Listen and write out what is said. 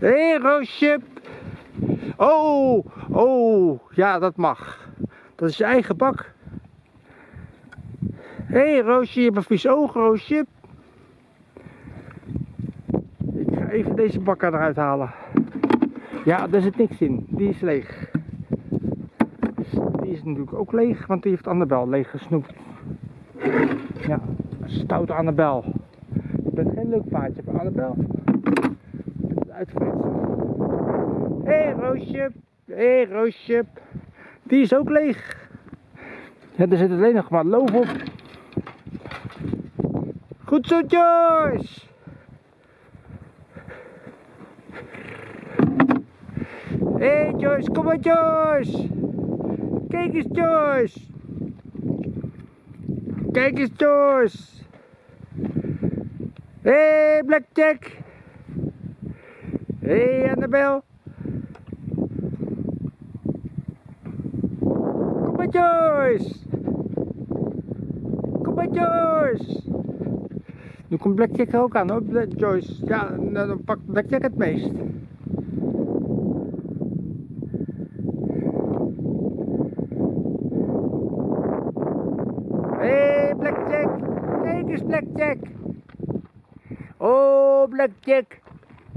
Hé, hey, Roosje. Oh, oh, ja, dat mag. Dat is je eigen bak. Hé, hey, Roosje, je hebt een vies oog, Roosje. Ik ga even deze bak eruit halen. Ja, daar zit niks in. Die is leeg. Die is natuurlijk ook leeg, want die heeft Annabel leeg gesnoept. Ja, stout Annabel. Je bent geen leuk paardje voor Annabel. Hé hey, Roosje. Hé hey, Roosje. Die is ook leeg. Er zit alleen nog maar loof op. Goed zo Joyce. Hé hey, Joyce, kom maar Joyce. Kijk eens Joyce. Kijk eens Joyce. Hé hey, Blackjack. Hé hey, Annabel. Kom maar Joyce. Kom maar Joyce. Nu komt Blackjack ook aan hoor, Black Joyce. Ja, nou, dan pakt Blackjack het meest. Hey, Blackjack. Kijk eens, Blackjack. Oh, Blackjack.